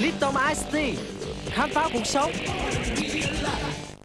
Lipton Ice Tea Khám phá cuộc sống.